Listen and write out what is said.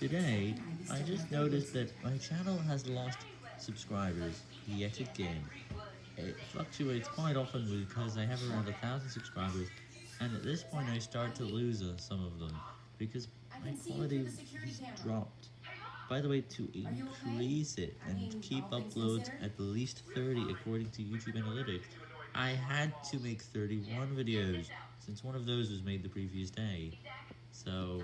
Today, I just noticed that my channel has lost subscribers yet again. It fluctuates quite often because I have around a thousand subscribers, and at this point I start to lose uh, some of them, because my quality has dropped. By the way, to increase it and keep uploads at least 30 according to YouTube Analytics, I had to make 31 videos, since one of those was made the previous day. So,